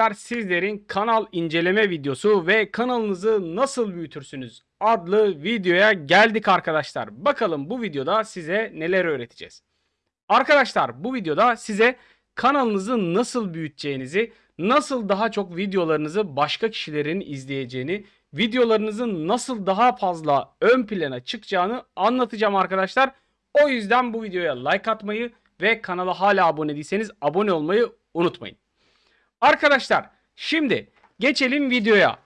arkadaşlar sizlerin kanal inceleme videosu ve kanalınızı nasıl büyütürsünüz adlı videoya geldik arkadaşlar. Bakalım bu videoda size neler öğreteceğiz. Arkadaşlar bu videoda size kanalınızı nasıl büyüteceğinizi, nasıl daha çok videolarınızı başka kişilerin izleyeceğini, videolarınızın nasıl daha fazla ön plana çıkacağını anlatacağım arkadaşlar. O yüzden bu videoya like atmayı ve kanala hala abone değilseniz abone olmayı unutmayın. Arkadaşlar şimdi geçelim videoya.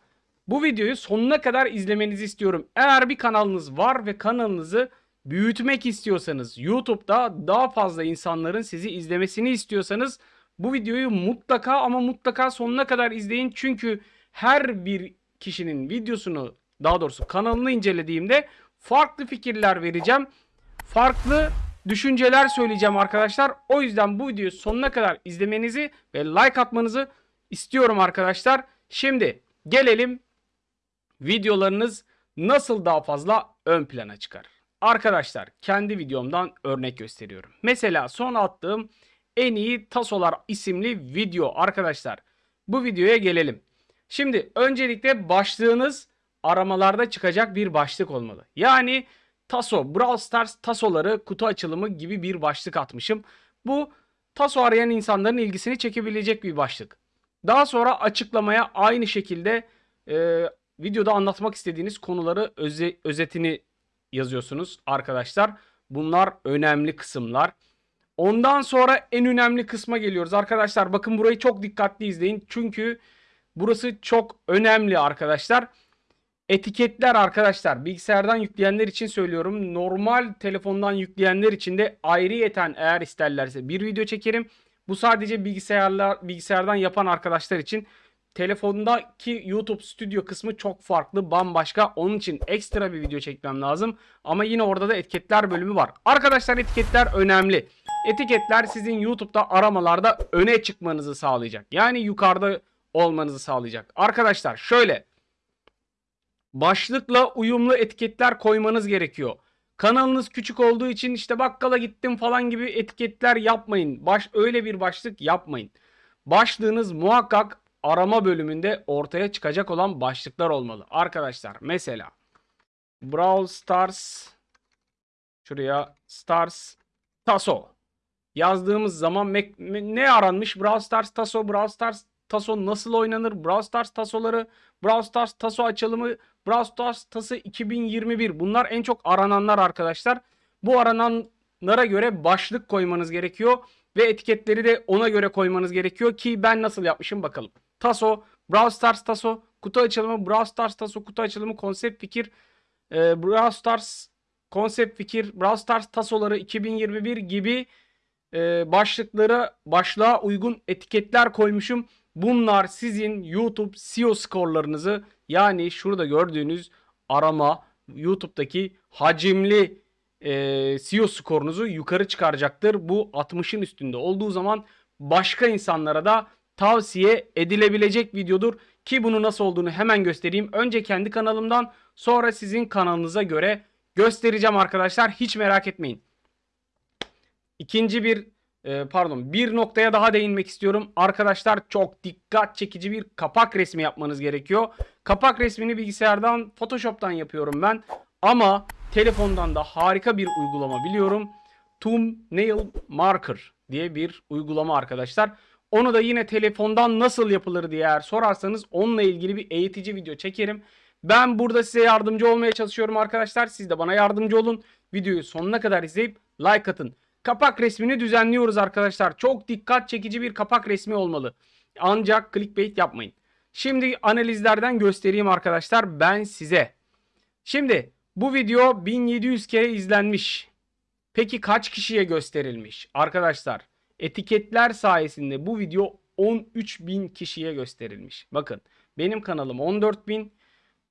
Bu videoyu sonuna kadar izlemenizi istiyorum. Eğer bir kanalınız var ve kanalınızı büyütmek istiyorsanız, YouTube'da daha fazla insanların sizi izlemesini istiyorsanız bu videoyu mutlaka ama mutlaka sonuna kadar izleyin. Çünkü her bir kişinin videosunu daha doğrusu kanalını incelediğimde farklı fikirler vereceğim. Farklı düşünceler söyleyeceğim arkadaşlar. O yüzden bu videoyu sonuna kadar izlemenizi ve like atmanızı istiyorum arkadaşlar. Şimdi gelelim videolarınız nasıl daha fazla ön plana çıkar. Arkadaşlar kendi videomdan örnek gösteriyorum. Mesela son attığım en iyi tasolar isimli video arkadaşlar. Bu videoya gelelim. Şimdi öncelikle başlığınız aramalarda çıkacak bir başlık olmalı. Yani taso, Brawl Stars tasoları kutu açılımı gibi bir başlık atmışım. Bu taso arayan insanların ilgisini çekebilecek bir başlık. Daha sonra açıklamaya aynı şekilde e, videoda anlatmak istediğiniz konuları öze, özetini yazıyorsunuz arkadaşlar. Bunlar önemli kısımlar. Ondan sonra en önemli kısma geliyoruz arkadaşlar. Bakın burayı çok dikkatli izleyin. Çünkü burası çok önemli arkadaşlar. Etiketler arkadaşlar bilgisayardan yükleyenler için söylüyorum. Normal telefondan yükleyenler için de ayrıyeten eğer isterlerse bir video çekerim. Bu sadece bilgisayarlar bilgisayardan yapan arkadaşlar için. Telefondaki YouTube stüdyo kısmı çok farklı, bambaşka. Onun için ekstra bir video çekmem lazım. Ama yine orada da etiketler bölümü var. Arkadaşlar etiketler önemli. Etiketler sizin YouTube'da aramalarda öne çıkmanızı sağlayacak. Yani yukarıda olmanızı sağlayacak. Arkadaşlar şöyle başlıkla uyumlu etiketler koymanız gerekiyor. Kanalınız küçük olduğu için işte bakkala gittim falan gibi etiketler yapmayın. Baş öyle bir başlık yapmayın. Başlığınız muhakkak arama bölümünde ortaya çıkacak olan başlıklar olmalı. Arkadaşlar mesela Brawl Stars şuraya Stars Taso yazdığımız zaman ne aranmış? Brawl Stars Taso, Brawl Stars Taso nasıl oynanır? Brawl Stars Tasoları, Brawl Stars Taso açılımı, Brawl Stars Tası 2021. Bunlar en çok arananlar arkadaşlar. Bu arananlara göre başlık koymanız gerekiyor ve etiketleri de ona göre koymanız gerekiyor ki ben nasıl yapmışım bakalım. Taso, Brawl Stars Taso, kutu açılımı, Brawl Stars Taso, kutu açılımı, konsept fikir, e, Brawl Stars konsept fikir, Brawl Stars Tasoları 2021 gibi e, başlıklara başlığa uygun etiketler koymuşum. Bunlar sizin YouTube SEO skorlarınızı yani şurada gördüğünüz arama YouTube'daki hacimli e, SEO skorunuzu yukarı çıkaracaktır. Bu 60'ın üstünde olduğu zaman başka insanlara da tavsiye edilebilecek videodur. Ki bunu nasıl olduğunu hemen göstereyim. Önce kendi kanalımdan sonra sizin kanalınıza göre göstereceğim arkadaşlar. Hiç merak etmeyin. İkinci bir e, pardon bir noktaya daha değinmek istiyorum. Arkadaşlar çok dikkat çekici bir kapak resmi yapmanız gerekiyor. Kapak resmini bilgisayardan Photoshop'tan yapıyorum ben. Ama telefondan da harika bir uygulama biliyorum. Thumbnail Marker diye bir uygulama arkadaşlar. Onu da yine telefondan nasıl yapılır diye eğer sorarsanız onunla ilgili bir eğitici video çekerim. Ben burada size yardımcı olmaya çalışıyorum arkadaşlar. Siz de bana yardımcı olun. Videoyu sonuna kadar izleyip like atın. Kapak resmini düzenliyoruz arkadaşlar. Çok dikkat çekici bir kapak resmi olmalı. Ancak clickbait yapmayın. Şimdi analizlerden göstereyim arkadaşlar ben size. Şimdi bu video 1700 kere izlenmiş. Peki kaç kişiye gösterilmiş? Arkadaşlar etiketler sayesinde bu video 13.000 kişiye gösterilmiş. Bakın benim kanalım 14.000.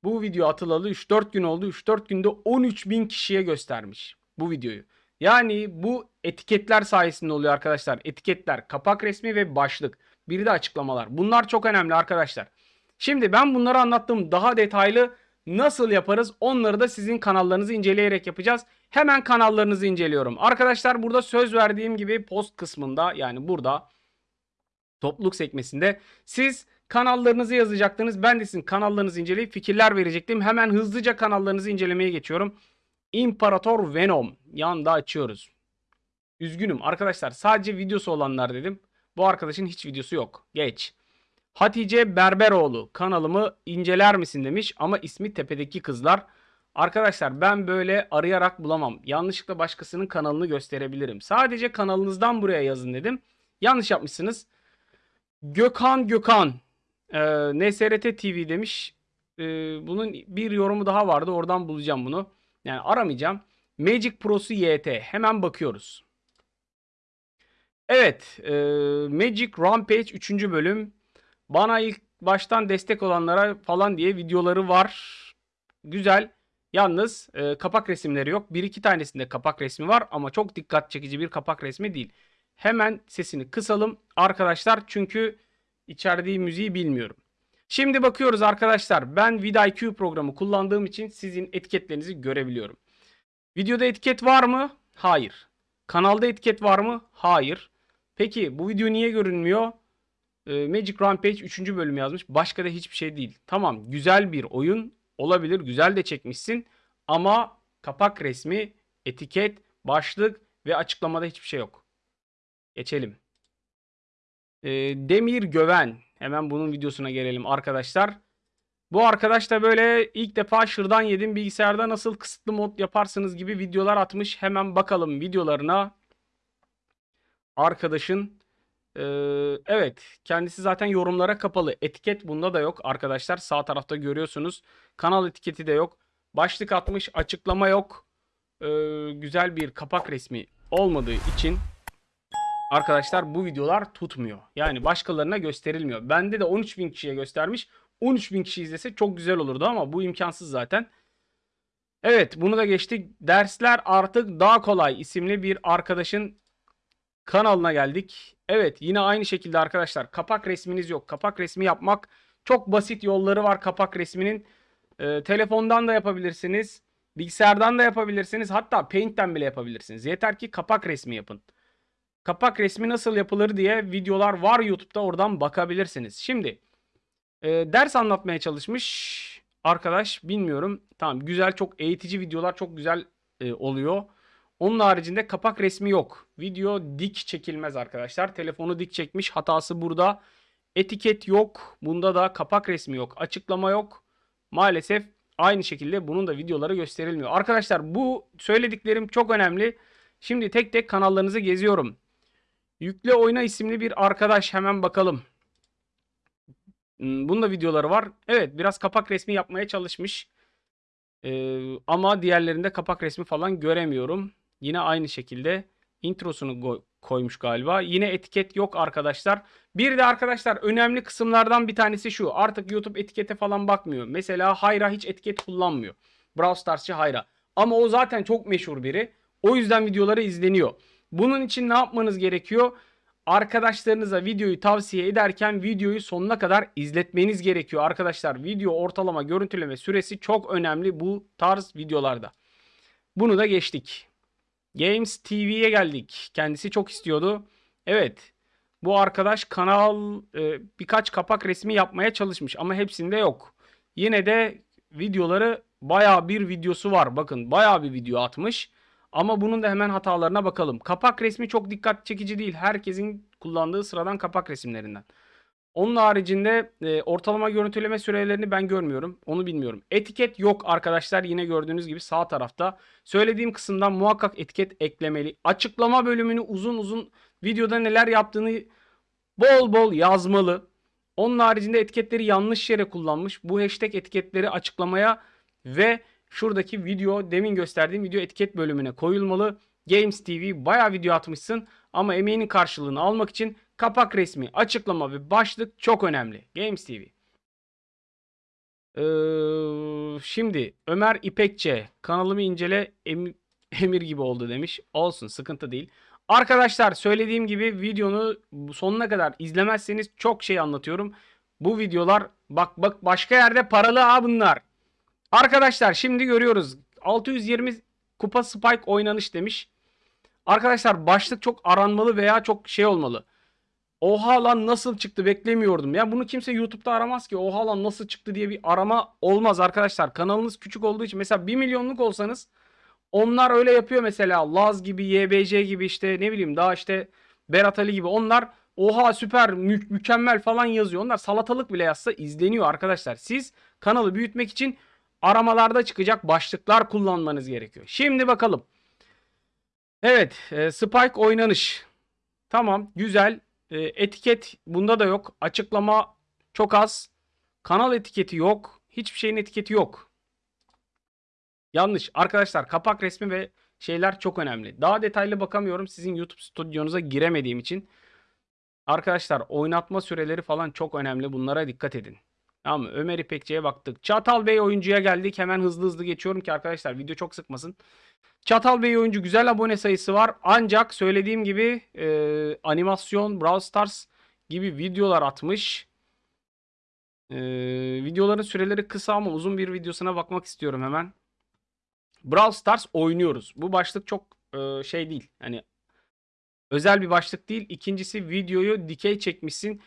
Bu video atılalı 3-4 gün oldu. 3-4 günde 13.000 kişiye göstermiş bu videoyu. Yani bu etiketler sayesinde oluyor arkadaşlar. Etiketler, kapak resmi ve başlık. Bir de açıklamalar. Bunlar çok önemli arkadaşlar. Şimdi ben bunları anlattım. Daha detaylı nasıl yaparız onları da sizin kanallarınızı inceleyerek yapacağız. Hemen kanallarınızı inceliyorum. Arkadaşlar burada söz verdiğim gibi post kısmında yani burada Topluluk sekmesinde. Siz kanallarınızı yazacaktınız. Ben de sizin kanallarınızı inceleyip fikirler verecektim. Hemen hızlıca kanallarınızı incelemeye geçiyorum. İmparator Venom. Yanda açıyoruz. Üzgünüm arkadaşlar. Sadece videosu olanlar dedim. Bu arkadaşın hiç videosu yok. Geç. Hatice Berberoğlu kanalımı inceler misin demiş ama ismi tepedeki kızlar. Arkadaşlar ben böyle arayarak bulamam. Yanlışlıkla başkasının kanalını gösterebilirim. Sadece kanalınızdan buraya yazın dedim. Yanlış yapmışsınız. Gökhan Gökhan e, NSRT TV demiş. E, bunun bir yorumu daha vardı. Oradan bulacağım bunu. Yani aramayacağım. Magic Pro'su YT. Hemen bakıyoruz. Evet. E, Magic Rampage 3. bölüm. Bana ilk baştan destek olanlara falan diye videoları var. Güzel. Yalnız e, kapak resimleri yok. Bir iki tanesinde kapak resmi var ama çok dikkat çekici bir kapak resmi değil. Hemen sesini kısalım arkadaşlar çünkü içerdiği müziği bilmiyorum. Şimdi bakıyoruz arkadaşlar. Ben vidIQ programı kullandığım için sizin etiketlerinizi görebiliyorum. Videoda etiket var mı? Hayır. Kanalda etiket var mı? Hayır. Peki bu video niye görünmüyor? E, Magic Rampage 3. bölüm yazmış. Başka da hiçbir şey değil. Tamam güzel bir oyun olabilir. Güzel de çekmişsin. Ama kapak resmi, etiket, başlık ve açıklamada hiçbir şey yok. Geçelim. E, Demir Göven. Hemen bunun videosuna gelelim arkadaşlar. Bu arkadaş da böyle ilk defa şırdan yedim bilgisayarda nasıl kısıtlı mod yaparsınız gibi videolar atmış. Hemen bakalım videolarına. Arkadaşın ee, evet kendisi zaten yorumlara kapalı. Etiket bunda da yok arkadaşlar. Sağ tarafta görüyorsunuz. Kanal etiketi de yok. Başlık atmış açıklama yok. Ee, güzel bir kapak resmi olmadığı için arkadaşlar bu videolar tutmuyor. Yani başkalarına gösterilmiyor. Bende de 13.000 kişiye göstermiş. 13.000 kişi izlese çok güzel olurdu ama bu imkansız zaten. Evet bunu da geçtik. Dersler artık daha kolay isimli bir arkadaşın kanalına geldik. Evet yine aynı şekilde arkadaşlar kapak resminiz yok. Kapak resmi yapmak çok basit yolları var kapak resminin. Ee, telefondan da yapabilirsiniz. Bilgisayardan da yapabilirsiniz. Hatta Paint'ten bile yapabilirsiniz. Yeter ki kapak resmi yapın. Kapak resmi nasıl yapılır diye videolar var YouTube'da oradan bakabilirsiniz. Şimdi e, ders anlatmaya çalışmış arkadaş bilmiyorum. Tamam güzel çok eğitici videolar çok güzel e, oluyor. Onun haricinde kapak resmi yok. Video dik çekilmez arkadaşlar. Telefonu dik çekmiş. Hatası burada. Etiket yok. Bunda da kapak resmi yok. Açıklama yok. Maalesef aynı şekilde bunun da videoları gösterilmiyor. Arkadaşlar bu söylediklerim çok önemli. Şimdi tek tek kanallarınızı geziyorum. Yükle Oyna isimli bir arkadaş hemen bakalım. Hmm, bunun da videoları var. Evet biraz kapak resmi yapmaya çalışmış. Ee, ama diğerlerinde kapak resmi falan göremiyorum. Yine aynı şekilde introsunu koymuş galiba. Yine etiket yok arkadaşlar. Bir de arkadaşlar önemli kısımlardan bir tanesi şu. Artık YouTube etikete falan bakmıyor. Mesela Hayra hiç etiket kullanmıyor. Brawl Stars'çı Hayra. Ama o zaten çok meşhur biri. O yüzden videoları izleniyor. Bunun için ne yapmanız gerekiyor? Arkadaşlarınıza videoyu tavsiye ederken videoyu sonuna kadar izletmeniz gerekiyor. Arkadaşlar video ortalama görüntüleme süresi çok önemli bu tarz videolarda. Bunu da geçtik. Games TV'ye geldik. Kendisi çok istiyordu. Evet. Bu arkadaş kanal e, birkaç kapak resmi yapmaya çalışmış ama hepsinde yok. Yine de videoları baya bir videosu var. Bakın baya bir video atmış. Ama bunun da hemen hatalarına bakalım. Kapak resmi çok dikkat çekici değil. Herkesin kullandığı sıradan kapak resimlerinden. Onun haricinde e, ortalama görüntüleme sürelerini ben görmüyorum. Onu bilmiyorum. Etiket yok arkadaşlar. Yine gördüğünüz gibi sağ tarafta. Söylediğim kısımdan muhakkak etiket eklemeli. Açıklama bölümünü uzun uzun videoda neler yaptığını bol bol yazmalı. Onun haricinde etiketleri yanlış yere kullanmış. Bu hashtag etiketleri açıklamaya ve şuradaki video demin gösterdiğim video etiket bölümüne koyulmalı. Games TV bayağı video atmışsın ama emeğinin karşılığını almak için kapak resmi, açıklama ve başlık çok önemli. Games TV. Ee, şimdi Ömer İpekçe kanalımı incele em, emir gibi oldu demiş. Olsun sıkıntı değil. Arkadaşlar söylediğim gibi videonu sonuna kadar izlemezseniz çok şey anlatıyorum. Bu videolar bak bak başka yerde paralı ha bunlar. Arkadaşlar şimdi görüyoruz. 620 kupa spike oynanış demiş. Arkadaşlar başlık çok aranmalı veya çok şey olmalı. Oha lan nasıl çıktı beklemiyordum. Ya bunu kimse YouTube'da aramaz ki. Oha lan nasıl çıktı diye bir arama olmaz arkadaşlar. Kanalınız küçük olduğu için mesela 1 milyonluk olsanız onlar öyle yapıyor mesela. Laz gibi, YBC gibi işte ne bileyim daha işte Berat Ali gibi. Onlar oha süper mü- mükemmel falan yazıyor. Onlar salatalık bile yazsa izleniyor arkadaşlar. Siz kanalı büyütmek için aramalarda çıkacak başlıklar kullanmanız gerekiyor. Şimdi bakalım. Evet, e, Spike oynanış. Tamam, güzel. E, etiket bunda da yok. Açıklama çok az. Kanal etiketi yok. Hiçbir şeyin etiketi yok. Yanlış. Arkadaşlar kapak resmi ve şeyler çok önemli. Daha detaylı bakamıyorum sizin YouTube stüdyonuza giremediğim için. Arkadaşlar oynatma süreleri falan çok önemli. Bunlara dikkat edin. Tamam mı? Ömer İpekçi'ye baktık. Çatal Bey oyuncuya geldik. Hemen hızlı hızlı geçiyorum ki arkadaşlar video çok sıkmasın. Çatal Bey oyuncu güzel abone sayısı var. Ancak söylediğim gibi e, animasyon, Brawl Stars gibi videolar atmış. E, videoların süreleri kısa ama uzun bir videosuna bakmak istiyorum hemen. Brawl Stars oynuyoruz. Bu başlık çok e, şey değil. Hani özel bir başlık değil. İkincisi videoyu dikey çekmişsin.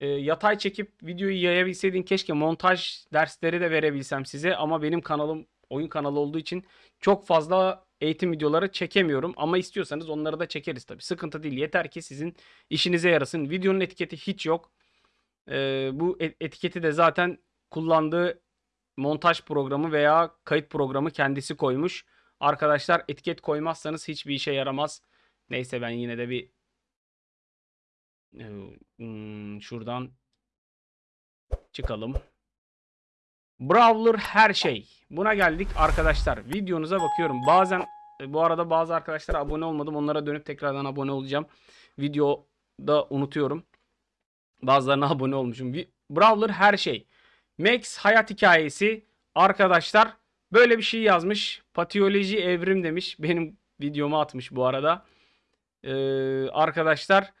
E, yatay çekip videoyu yayabilseydin keşke montaj dersleri de verebilsem size ama benim kanalım oyun kanalı olduğu için çok fazla eğitim videoları çekemiyorum ama istiyorsanız onları da çekeriz tabii. Sıkıntı değil. Yeter ki sizin işinize yarasın. Videonun etiketi hiç yok. E, bu et- etiketi de zaten kullandığı montaj programı veya kayıt programı kendisi koymuş. Arkadaşlar etiket koymazsanız hiçbir işe yaramaz. Neyse ben yine de bir e, şuradan çıkalım. Brawler her şey. Buna geldik arkadaşlar. Videonuza bakıyorum. Bazen e, bu arada bazı arkadaşlar abone olmadım. Onlara dönüp tekrardan abone olacağım. Videoda unutuyorum. Bazılarına abone olmuşum. Brawler her şey. Max hayat hikayesi. Arkadaşlar böyle bir şey yazmış. Patiyoloji evrim demiş. Benim videomu atmış bu arada. Ee, arkadaşlar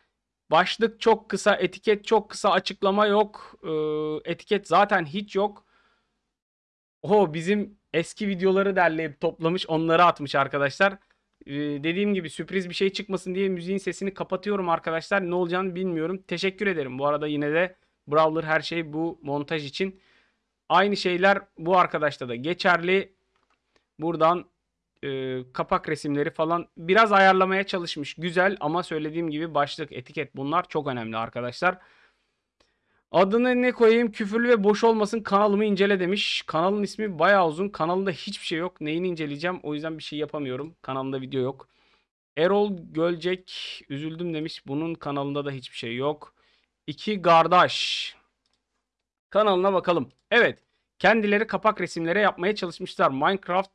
başlık çok kısa, etiket çok kısa, açıklama yok. Ee, etiket zaten hiç yok. O bizim eski videoları derleyip toplamış, onları atmış arkadaşlar. Ee, dediğim gibi sürpriz bir şey çıkmasın diye müziğin sesini kapatıyorum arkadaşlar. Ne olacağını bilmiyorum. Teşekkür ederim. Bu arada yine de Brawler her şey bu montaj için. Aynı şeyler bu arkadaşta da geçerli. Buradan e, kapak resimleri falan biraz ayarlamaya çalışmış. Güzel ama söylediğim gibi başlık, etiket bunlar çok önemli arkadaşlar. Adını ne koyayım? Küfürlü ve boş olmasın kanalımı incele demiş. Kanalın ismi bayağı uzun. Kanalında hiçbir şey yok. Neyini inceleyeceğim? O yüzden bir şey yapamıyorum. Kanalımda video yok. Erol Gölcek üzüldüm demiş. Bunun kanalında da hiçbir şey yok. İki kardeş. Kanalına bakalım. Evet. Kendileri kapak resimleri yapmaya çalışmışlar. Minecraft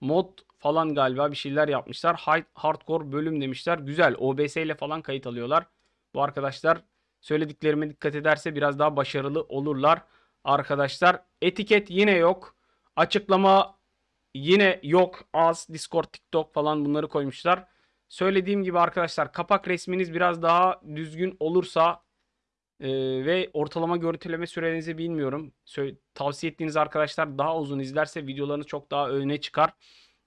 mod falan galiba bir şeyler yapmışlar. Hardcore bölüm demişler. Güzel. OBS ile falan kayıt alıyorlar. Bu arkadaşlar söylediklerime dikkat ederse biraz daha başarılı olurlar. Arkadaşlar etiket yine yok. Açıklama yine yok. Az Discord, TikTok falan bunları koymuşlar. Söylediğim gibi arkadaşlar kapak resminiz biraz daha düzgün olursa ee, ve ortalama görüntüleme sürenizi bilmiyorum. Sö- tavsiye ettiğiniz arkadaşlar daha uzun izlerse videolarınız çok daha öne çıkar.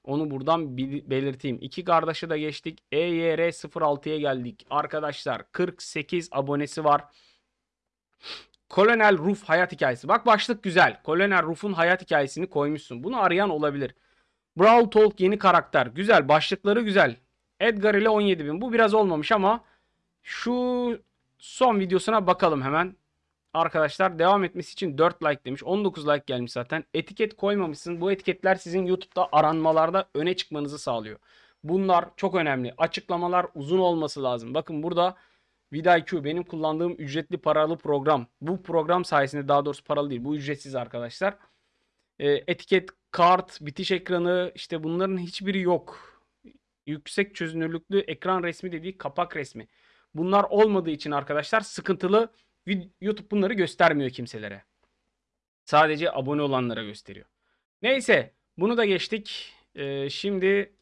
Onu buradan belirteyim. İki kardeşi de geçtik. E EYR 06'ya geldik. Arkadaşlar 48 abonesi var. Kolonel Ruf hayat hikayesi. Bak başlık güzel. Kolonel Ruf'un hayat hikayesini koymuşsun. Bunu arayan olabilir. Brawl Talk yeni karakter. Güzel. Başlıkları güzel. Edgar ile 17.000. Bu biraz olmamış ama şu son videosuna bakalım hemen. Arkadaşlar devam etmesi için 4 like demiş. 19 like gelmiş zaten. Etiket koymamışsın. Bu etiketler sizin YouTube'da aranmalarda öne çıkmanızı sağlıyor. Bunlar çok önemli. Açıklamalar uzun olması lazım. Bakın burada VidIQ benim kullandığım ücretli paralı program. Bu program sayesinde daha doğrusu paralı değil. Bu ücretsiz arkadaşlar. Ee, etiket, kart, bitiş ekranı işte bunların hiçbiri yok. Yüksek çözünürlüklü ekran resmi dediği kapak resmi. Bunlar olmadığı için arkadaşlar sıkıntılı. YouTube bunları göstermiyor kimselere. Sadece abone olanlara gösteriyor. Neyse bunu da geçtik. Ee, şimdi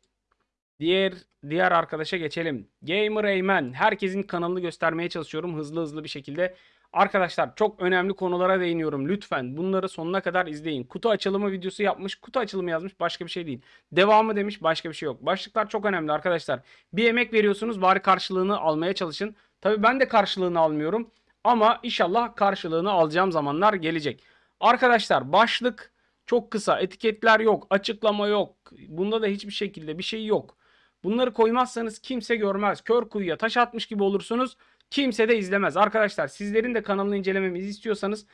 diğer diğer arkadaşa geçelim. Gamer Eymen. Herkesin kanalını göstermeye çalışıyorum hızlı hızlı bir şekilde. Arkadaşlar çok önemli konulara değiniyorum. Lütfen bunları sonuna kadar izleyin. Kutu açılımı videosu yapmış. Kutu açılımı yazmış. Başka bir şey değil. Devamı demiş. Başka bir şey yok. Başlıklar çok önemli arkadaşlar. Bir emek veriyorsunuz. Bari karşılığını almaya çalışın. Tabii ben de karşılığını almıyorum. Ama inşallah karşılığını alacağım zamanlar gelecek. Arkadaşlar başlık çok kısa. Etiketler yok. Açıklama yok. Bunda da hiçbir şekilde bir şey yok. Bunları koymazsanız kimse görmez. Kör kuyuya taş atmış gibi olursunuz. Kimse de izlemez. Arkadaşlar sizlerin de kanalını incelememizi istiyorsanız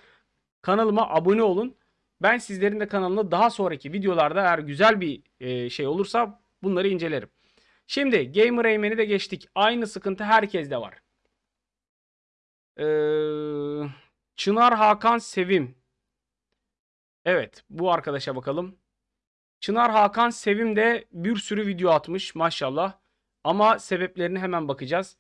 kanalıma abone olun. Ben sizlerin de kanalını daha sonraki videolarda eğer güzel bir e, şey olursa bunları incelerim. Şimdi Gamer Rayman'i de geçtik. Aynı sıkıntı herkeste var. Ee, Çınar Hakan Sevim. Evet bu arkadaşa bakalım. Çınar Hakan Sevim de bir sürü video atmış maşallah. Ama sebeplerini hemen bakacağız.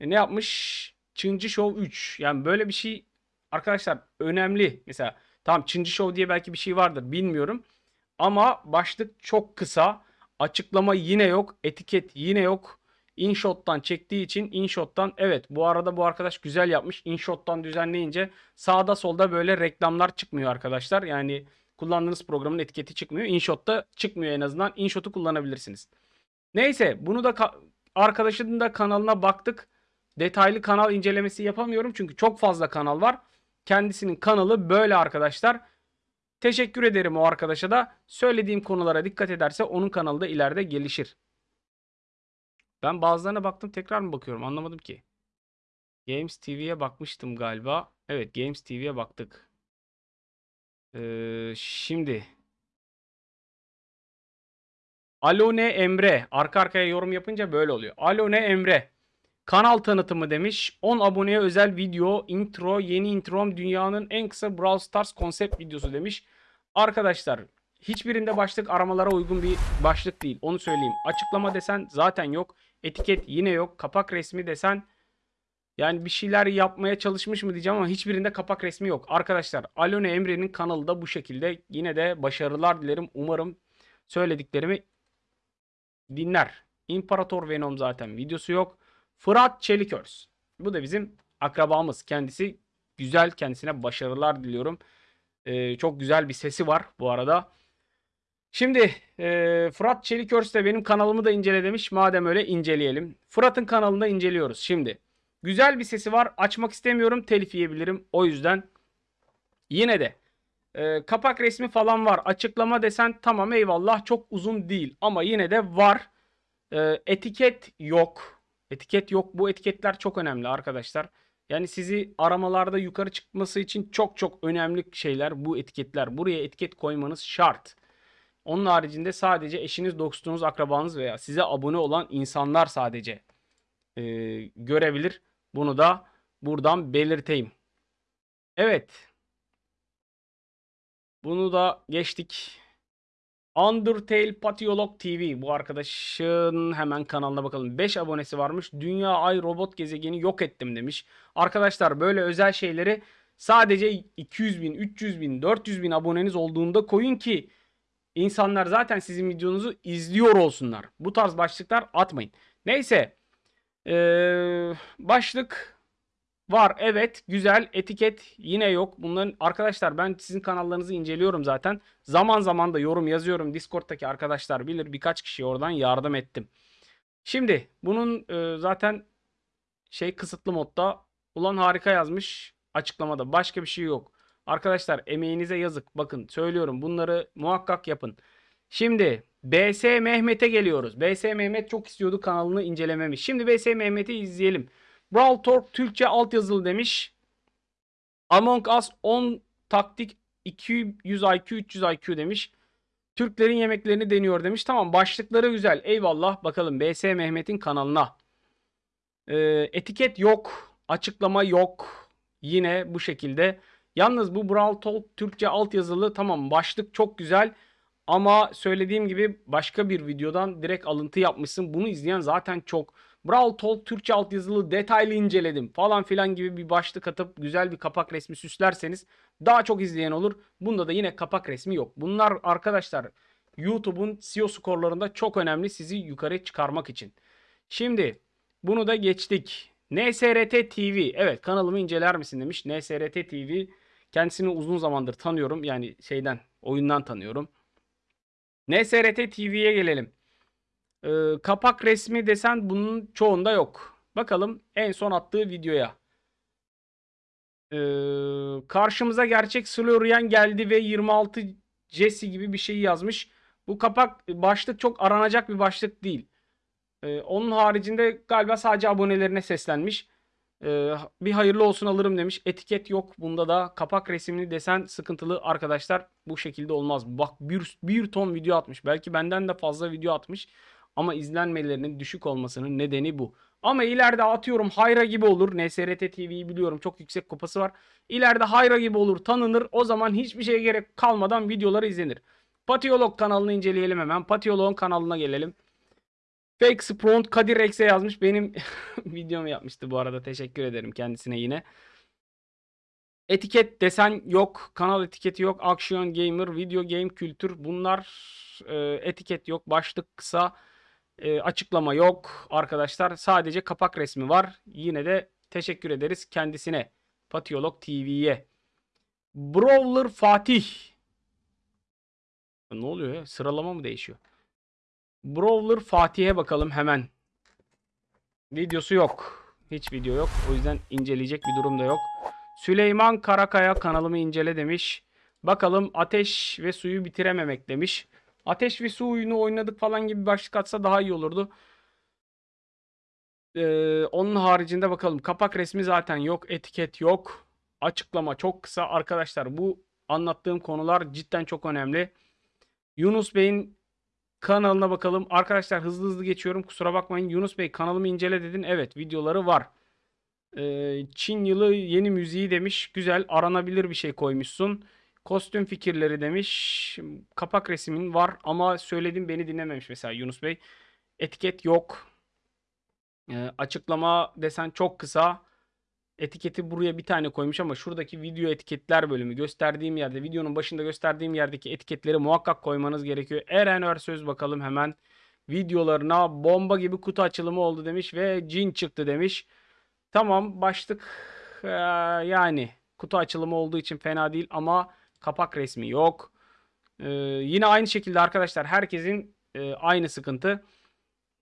E, ne yapmış? Çıncı Show 3. Yani böyle bir şey arkadaşlar önemli. Mesela tamam Çıncı Show diye belki bir şey vardır bilmiyorum. Ama başlık çok kısa. Açıklama yine yok. Etiket yine yok. InShot'tan çektiği için InShot'tan evet bu arada bu arkadaş güzel yapmış. InShot'tan düzenleyince sağda solda böyle reklamlar çıkmıyor arkadaşlar. Yani kullandığınız programın etiketi çıkmıyor. InShot'ta çıkmıyor en azından. InShot'u kullanabilirsiniz. Neyse bunu da ka- arkadaşının da kanalına baktık. Detaylı kanal incelemesi yapamıyorum çünkü çok fazla kanal var. Kendisinin kanalı böyle arkadaşlar. Teşekkür ederim o arkadaşa da. Söylediğim konulara dikkat ederse onun kanalı da ileride gelişir. Ben bazılarına baktım tekrar mı bakıyorum anlamadım ki. Games TV'ye bakmıştım galiba. Evet Games TV'ye baktık. Ee, şimdi. Alone Emre. Arka arkaya yorum yapınca böyle oluyor. Alone Emre. Kanal tanıtımı demiş. 10 aboneye özel video, intro, yeni introm dünyanın en kısa Brawl Stars konsept videosu demiş. Arkadaşlar hiçbirinde başlık aramalara uygun bir başlık değil. Onu söyleyeyim. Açıklama desen zaten yok. Etiket yine yok. Kapak resmi desen yani bir şeyler yapmaya çalışmış mı diyeceğim ama hiçbirinde kapak resmi yok. Arkadaşlar Alone Emre'nin kanalı da bu şekilde. Yine de başarılar dilerim. Umarım söylediklerimi dinler. İmparator Venom zaten videosu yok. Fırat Çelikörs. Bu da bizim akrabamız. Kendisi güzel. Kendisine başarılar diliyorum. Ee, çok güzel bir sesi var bu arada. Şimdi e, Fırat Çelikörs de benim kanalımı da incele demiş. Madem öyle inceleyelim. Fırat'ın kanalında inceliyoruz. Şimdi güzel bir sesi var. Açmak istemiyorum. Telif yiyebilirim. O yüzden yine de e, kapak resmi falan var. Açıklama desen tamam eyvallah çok uzun değil. Ama yine de var. E, etiket yok. Etiket yok. Bu etiketler çok önemli arkadaşlar. Yani sizi aramalarda yukarı çıkması için çok çok önemli şeyler bu etiketler. Buraya etiket koymanız şart. Onun haricinde sadece eşiniz, dostunuz, akrabanız veya size abone olan insanlar sadece e, görebilir. Bunu da buradan belirteyim. Evet. Bunu da geçtik. Undertale Patiolog TV. Bu arkadaşın hemen kanalına bakalım. 5 abonesi varmış. Dünya Ay Robot Gezegeni yok ettim demiş. Arkadaşlar böyle özel şeyleri sadece 200 bin, 300 bin, 400 bin aboneniz olduğunda koyun ki insanlar zaten sizin videonuzu izliyor olsunlar. Bu tarz başlıklar atmayın. Neyse. Ee, başlık Var evet güzel etiket yine yok. Bunların arkadaşlar ben sizin kanallarınızı inceliyorum zaten. Zaman zaman da yorum yazıyorum. Discord'daki arkadaşlar bilir birkaç kişi oradan yardım ettim. Şimdi bunun e, zaten şey kısıtlı modda ulan harika yazmış açıklamada başka bir şey yok. Arkadaşlar emeğinize yazık. Bakın söylüyorum bunları muhakkak yapın. Şimdi BS Mehmet'e geliyoruz. BS Mehmet çok istiyordu kanalını incelememi. Şimdi BS Mehmet'i izleyelim. Brawl Talk Türkçe altyazılı demiş. Among Us 10 taktik 200 IQ 300 IQ demiş. Türklerin yemeklerini deniyor demiş. Tamam başlıkları güzel. Eyvallah. Bakalım BS Mehmet'in kanalına. Ee, etiket yok. Açıklama yok. Yine bu şekilde. Yalnız bu Brawl Talk Türkçe altyazılı tamam başlık çok güzel. Ama söylediğim gibi başka bir videodan direkt alıntı yapmışsın. Bunu izleyen zaten çok. Brawl Talk Türkçe altyazılı detaylı inceledim falan filan gibi bir başlık atıp güzel bir kapak resmi süslerseniz daha çok izleyen olur. Bunda da yine kapak resmi yok. Bunlar arkadaşlar YouTube'un SEO skorlarında çok önemli sizi yukarı çıkarmak için. Şimdi bunu da geçtik. NSRT TV. Evet kanalımı inceler misin demiş. NSRT TV. Kendisini uzun zamandır tanıyorum. Yani şeyden oyundan tanıyorum. NSRT TV'ye gelelim. Ee, kapak resmi desen bunun çoğunda yok. Bakalım en son attığı videoya. Ee, karşımıza gerçek Slorian geldi ve 26 Jesse gibi bir şey yazmış. Bu kapak başlık çok aranacak bir başlık değil. Ee, onun haricinde galiba sadece abonelerine seslenmiş. Ee, bir hayırlı olsun alırım demiş. Etiket yok. Bunda da kapak resimli desen sıkıntılı arkadaşlar. Bu şekilde olmaz. Bak bir, bir ton video atmış. Belki benden de fazla video atmış. Ama izlenmelerinin düşük olmasının nedeni bu. Ama ileride atıyorum Hayra gibi olur. NSRT TV'yi biliyorum çok yüksek kupası var. İleride Hayra gibi olur tanınır. O zaman hiçbir şeye gerek kalmadan videoları izlenir. Patiyolog kanalını inceleyelim hemen. Patiyolog'un kanalına gelelim. Fake Spront Kadir Rex'e yazmış. Benim videomu yapmıştı bu arada. Teşekkür ederim kendisine yine. Etiket desen yok. Kanal etiketi yok. Action Gamer, Video Game Kültür. Bunlar e, etiket yok. Başlık kısa. E, açıklama yok arkadaşlar. Sadece kapak resmi var. Yine de teşekkür ederiz kendisine. Patiyolog TV'ye. Brawler Fatih. Ne oluyor ya? Sıralama mı değişiyor? Brawler Fatih'e bakalım hemen. Videosu yok. Hiç video yok. O yüzden inceleyecek bir durum da yok. Süleyman Karakaya kanalımı incele demiş. Bakalım ateş ve suyu bitirememek demiş. Ateş ve su oyunu oynadık falan gibi başlık atsa daha iyi olurdu. Ee, onun haricinde bakalım. Kapak resmi zaten yok. Etiket yok. Açıklama çok kısa. Arkadaşlar bu anlattığım konular cidden çok önemli. Yunus Bey'in kanalına bakalım. Arkadaşlar hızlı hızlı geçiyorum. Kusura bakmayın. Yunus Bey kanalımı incele dedin. Evet videoları var. Ee, Çin yılı yeni müziği demiş. Güzel aranabilir bir şey koymuşsun. Kostüm fikirleri demiş. Kapak resmin var ama söyledim beni dinlememiş mesela Yunus Bey. Etiket yok. Ee, açıklama desen çok kısa. Etiketi buraya bir tane koymuş ama şuradaki video etiketler bölümü gösterdiğim yerde videonun başında gösterdiğim yerdeki etiketleri muhakkak koymanız gerekiyor. Eren Örsöz bakalım hemen videolarına bomba gibi kutu açılımı oldu demiş ve cin çıktı demiş. Tamam başlık ee, yani kutu açılımı olduğu için fena değil ama kapak resmi yok. Ee, yine aynı şekilde arkadaşlar herkesin e, aynı sıkıntı.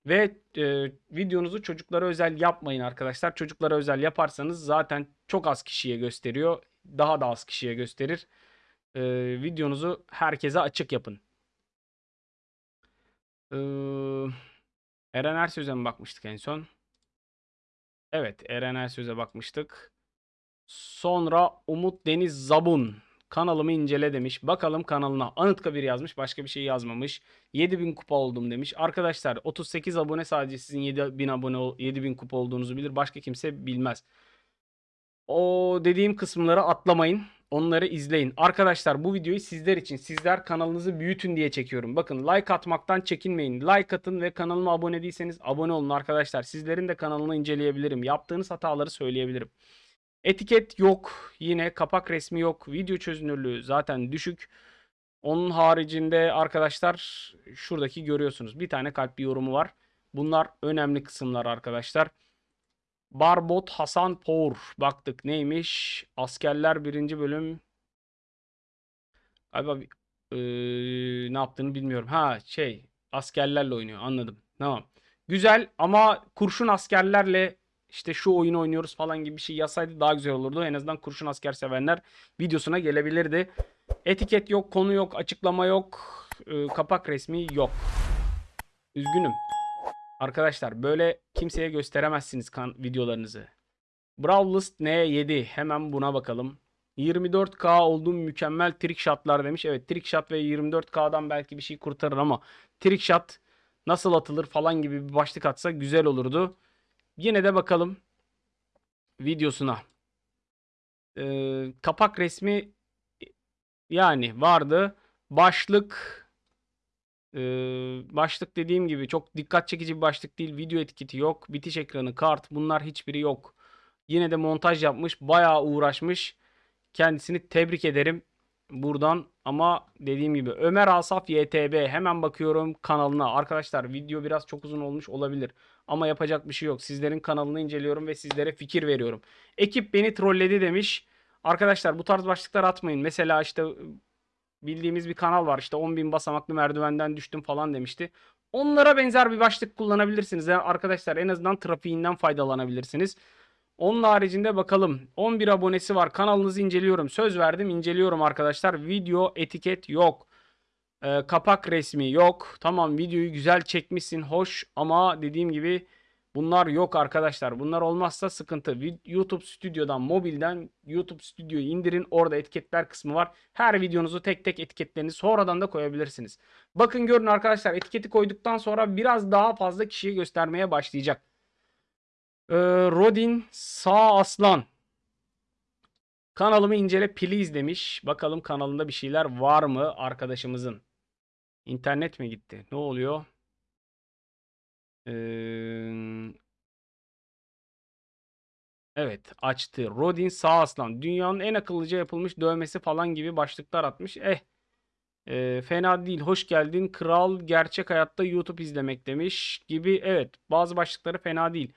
Ve e, videonuzu çocuklara özel yapmayın arkadaşlar. Çocuklara özel yaparsanız zaten çok az kişiye gösteriyor. Daha da az kişiye gösterir. E, videonuzu herkese açık yapın. E, Eren Ersöz'e mi bakmıştık en son? Evet Eren Ersöz'e bakmıştık. Sonra Umut Deniz Zabun kanalımı incele demiş. Bakalım kanalına Anıtkabir yazmış. Başka bir şey yazmamış. 7000 kupa oldum demiş. Arkadaşlar 38 abone sadece sizin 7000 abone 7000 kupa olduğunuzu bilir. Başka kimse bilmez. O dediğim kısımları atlamayın. Onları izleyin. Arkadaşlar bu videoyu sizler için, sizler kanalınızı büyütün diye çekiyorum. Bakın like atmaktan çekinmeyin. Like atın ve kanalıma abone değilseniz abone olun arkadaşlar. Sizlerin de kanalını inceleyebilirim. Yaptığınız hataları söyleyebilirim. Etiket yok. Yine kapak resmi yok. Video çözünürlüğü zaten düşük. Onun haricinde arkadaşlar şuradaki görüyorsunuz. Bir tane kalp bir yorumu var. Bunlar önemli kısımlar arkadaşlar. Barbot Hasan Power. Baktık neymiş? Askerler birinci bölüm. Galiba e, ne yaptığını bilmiyorum. Ha şey askerlerle oynuyor anladım. Tamam. Güzel ama kurşun askerlerle işte şu oyunu oynuyoruz falan gibi bir şey yazsaydı daha güzel olurdu. En azından kurşun asker sevenler videosuna gelebilirdi. Etiket yok, konu yok, açıklama yok, e, kapak resmi yok. Üzgünüm. Arkadaşlar böyle kimseye gösteremezsiniz kan videolarınızı. Brawlist N7 hemen buna bakalım. 24K olduğum mükemmel trick shotlar demiş. Evet trick shot ve 24K'dan belki bir şey kurtarır ama trick shot nasıl atılır falan gibi bir başlık atsa güzel olurdu. Yine de bakalım videosuna. Ee, kapak resmi yani vardı. Başlık e, başlık dediğim gibi çok dikkat çekici bir başlık değil. Video etiketi yok. Bitiş ekranı, kart bunlar hiçbiri yok. Yine de montaj yapmış. Bayağı uğraşmış. Kendisini tebrik ederim. Buradan ama dediğim gibi Ömer Asaf YTB hemen bakıyorum kanalına. Arkadaşlar video biraz çok uzun olmuş olabilir ama yapacak bir şey yok. Sizlerin kanalını inceliyorum ve sizlere fikir veriyorum. Ekip beni trolledi demiş. Arkadaşlar bu tarz başlıklar atmayın. Mesela işte bildiğimiz bir kanal var. İşte 10.000 basamaklı merdivenden düştüm falan demişti. Onlara benzer bir başlık kullanabilirsiniz. Yani arkadaşlar en azından trafiğinden faydalanabilirsiniz. Onun haricinde bakalım. 11 abonesi var. Kanalınızı inceliyorum. Söz verdim inceliyorum arkadaşlar. Video etiket yok. Ee, kapak resmi yok. Tamam videoyu güzel çekmişsin. Hoş ama dediğim gibi bunlar yok arkadaşlar. Bunlar olmazsa sıkıntı. YouTube Stüdyo'dan mobilden YouTube Stüdyo'yu indirin. Orada etiketler kısmı var. Her videonuzu tek tek etiketlerini sonradan da koyabilirsiniz. Bakın görün arkadaşlar etiketi koyduktan sonra biraz daha fazla kişiye göstermeye başlayacak. Ee, Rodin Sağ Aslan. Kanalımı incele please demiş. Bakalım kanalında bir şeyler var mı arkadaşımızın? İnternet mi gitti? Ne oluyor? Ee, evet açtı. Rodin Sağ Aslan. Dünyanın en akıllıca yapılmış dövmesi falan gibi başlıklar atmış. Eh ee, fena değil. Hoş geldin. Kral gerçek hayatta YouTube izlemek demiş gibi. Evet bazı başlıkları fena değil.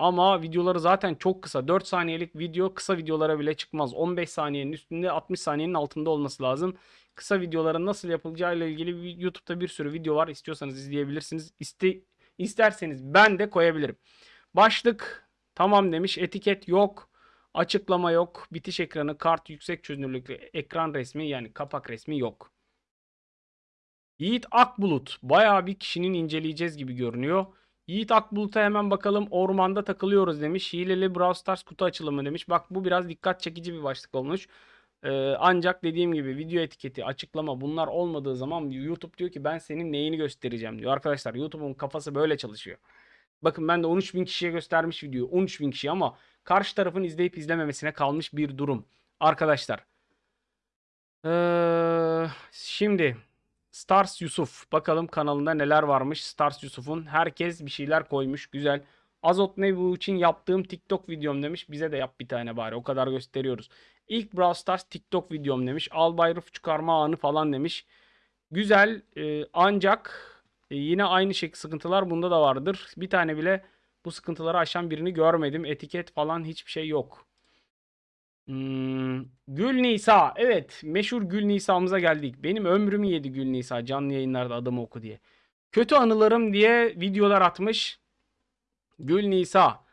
Ama videoları zaten çok kısa. 4 saniyelik video kısa videolara bile çıkmaz. 15 saniyenin üstünde 60 saniyenin altında olması lazım. Kısa videoların nasıl yapılacağı ile ilgili YouTube'da bir sürü video var. İstiyorsanız izleyebilirsiniz. İste, isterseniz ben de koyabilirim. Başlık tamam demiş. Etiket yok. Açıklama yok. Bitiş ekranı, kart yüksek çözünürlüklü ekran resmi yani kapak resmi yok. Yiğit Akbulut. Bayağı bir kişinin inceleyeceğiz gibi görünüyor. Yiğit Akbulut'a hemen bakalım. Ormanda takılıyoruz demiş. Hileli Brawl Stars kutu açılımı demiş. Bak bu biraz dikkat çekici bir başlık olmuş. Ee, ancak dediğim gibi video etiketi, açıklama bunlar olmadığı zaman YouTube diyor ki ben senin neyini göstereceğim diyor. Arkadaşlar YouTube'un kafası böyle çalışıyor. Bakın ben de 13.000 kişiye göstermiş videoyu. 13.000 kişi ama karşı tarafın izleyip izlememesine kalmış bir durum. Arkadaşlar. Ee, şimdi Stars Yusuf. Bakalım kanalında neler varmış Stars Yusuf'un. Herkes bir şeyler koymuş. Güzel. Azot ne bu için yaptığım TikTok videom demiş. Bize de yap bir tane bari. O kadar gösteriyoruz. İlk Brawl Stars TikTok videom demiş. Albay Rıf çıkarma anı falan demiş. Güzel. e, ancak e, yine aynı şey sıkıntılar bunda da vardır. Bir tane bile bu sıkıntıları aşan birini görmedim. Etiket falan hiçbir şey yok. Hmm, Gül Nisa. Evet, meşhur Gül Nisa'mıza geldik. Benim ömrümü yedi Gül Nisa canlı yayınlarda adımı oku diye. Kötü anılarım diye videolar atmış. Gül Nisa.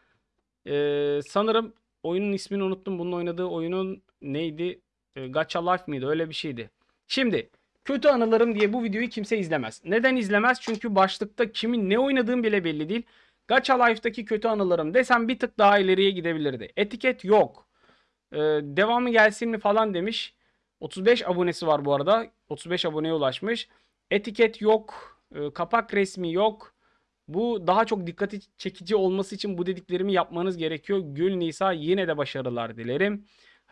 Ee, sanırım oyunun ismini unuttum. Bunun oynadığı oyunun neydi? Ee, Gacha Life mıydı? Öyle bir şeydi. Şimdi kötü anılarım diye bu videoyu kimse izlemez. Neden izlemez? Çünkü başlıkta kimin ne oynadığım bile belli değil. Gacha Life'daki kötü anılarım desem bir tık daha ileriye gidebilirdi. Etiket yok. Ee, devamı gelsin mi falan demiş. 35 abonesi var bu arada. 35 aboneye ulaşmış. Etiket yok. Ee, kapak resmi yok. Bu daha çok dikkati çekici olması için bu dediklerimi yapmanız gerekiyor. Gül Nisa yine de başarılar dilerim.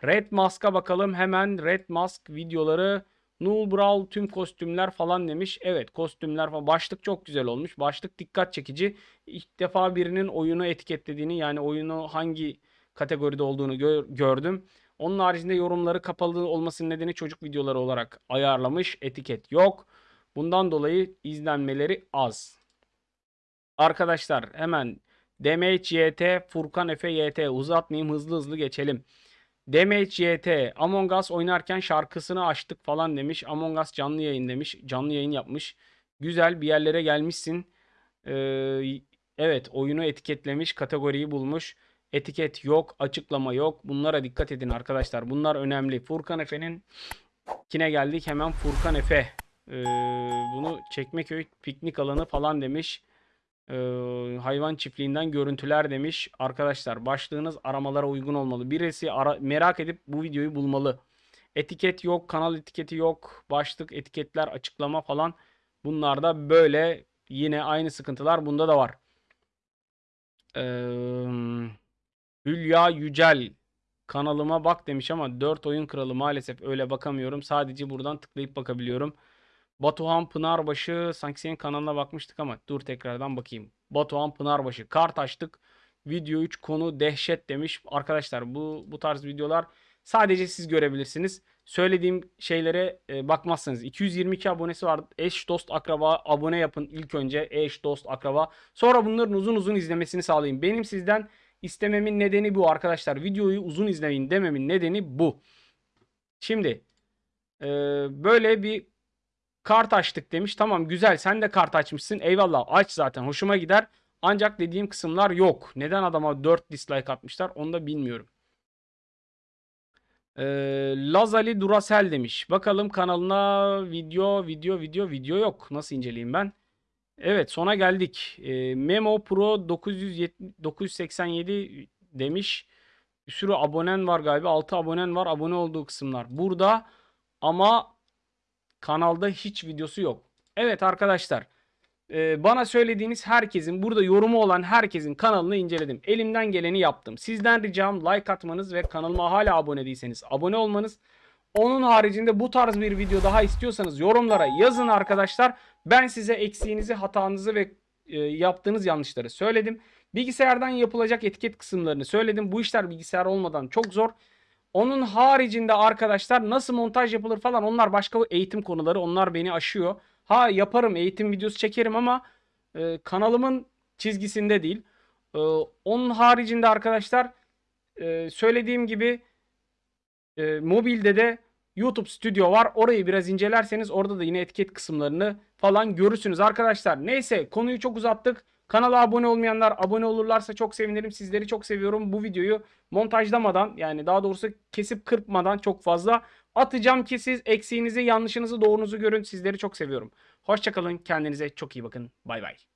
Red Mask'a bakalım. Hemen Red Mask videoları. Null Brawl tüm kostümler falan demiş. Evet kostümler falan. Başlık çok güzel olmuş. Başlık dikkat çekici. İlk defa birinin oyunu etiketlediğini yani oyunu hangi kategoride olduğunu gör- gördüm. Onun haricinde yorumları kapalı olmasının nedeni çocuk videoları olarak ayarlamış. Etiket yok. Bundan dolayı izlenmeleri az. Arkadaşlar hemen DMHYT, Furkan Efe YT uzatmayayım hızlı hızlı geçelim. DMHYT Among Us oynarken şarkısını açtık falan demiş. Among Us canlı yayın demiş. Canlı yayın yapmış. Güzel bir yerlere gelmişsin. Ee, evet oyunu etiketlemiş. Kategoriyi bulmuş. Etiket yok. Açıklama yok. Bunlara dikkat edin arkadaşlar. Bunlar önemli. Furkan Efe'nin kine geldik. Hemen Furkan Efe. Ee, bunu Çekmeköy piknik alanı falan demiş. Ee, hayvan çiftliğinden görüntüler demiş. Arkadaşlar başlığınız aramalara uygun olmalı. Birisi ara- merak edip bu videoyu bulmalı. Etiket yok, kanal etiketi yok, başlık, etiketler, açıklama falan. Bunlarda böyle yine aynı sıkıntılar bunda da var. Ee, Hülya Yücel kanalıma bak demiş ama 4 oyun kralı maalesef öyle bakamıyorum. Sadece buradan tıklayıp bakabiliyorum. Batuhan Pınarbaşı sanki senin kanalına bakmıştık ama dur tekrardan bakayım. Batuhan Pınarbaşı kart açtık. Video 3 konu dehşet demiş. Arkadaşlar bu bu tarz videolar sadece siz görebilirsiniz. söylediğim şeylere e, bakmazsanız 222 abonesi var. Eş dost akraba abone yapın ilk önce eş dost akraba. Sonra bunların uzun uzun izlemesini sağlayın. Benim sizden istememin nedeni bu arkadaşlar. Videoyu uzun izleyin dememin nedeni bu. Şimdi e, böyle bir kart açtık demiş. Tamam güzel sen de kart açmışsın. Eyvallah aç zaten hoşuma gider. Ancak dediğim kısımlar yok. Neden adama 4 dislike atmışlar onu da bilmiyorum. Ee, Lazali Duracell demiş. Bakalım kanalına video video video video yok. Nasıl inceleyeyim ben? Evet sona geldik. Ee, Memo Pro 970 987 demiş. Bir sürü abonen var galiba. 6 abonen var. Abone olduğu kısımlar burada. Ama kanalda hiç videosu yok. Evet arkadaşlar. e, bana söylediğiniz herkesin burada yorumu olan herkesin kanalını inceledim. Elimden geleni yaptım. Sizden ricam like atmanız ve kanalıma hala abone değilseniz abone olmanız. Onun haricinde bu tarz bir video daha istiyorsanız yorumlara yazın arkadaşlar. Ben size eksiğinizi, hatanızı ve e, yaptığınız yanlışları söyledim. Bilgisayardan yapılacak etiket kısımlarını söyledim. Bu işler bilgisayar olmadan çok zor. Onun haricinde arkadaşlar nasıl montaj yapılır falan onlar başka eğitim konuları. Onlar beni aşıyor. Ha yaparım eğitim videosu çekerim ama e, kanalımın çizgisinde değil. E, onun haricinde arkadaşlar e, söylediğim gibi e, mobilde de YouTube Studio var. Orayı biraz incelerseniz orada da yine etiket kısımlarını falan görürsünüz arkadaşlar. Neyse konuyu çok uzattık. Kanala abone olmayanlar abone olurlarsa çok sevinirim. Sizleri çok seviyorum. Bu videoyu montajlamadan yani daha doğrusu kesip kırpmadan çok fazla atacağım ki siz eksiğinizi, yanlışınızı, doğrunuzu görün. Sizleri çok seviyorum. Hoşçakalın. Kendinize çok iyi bakın. Bay bay.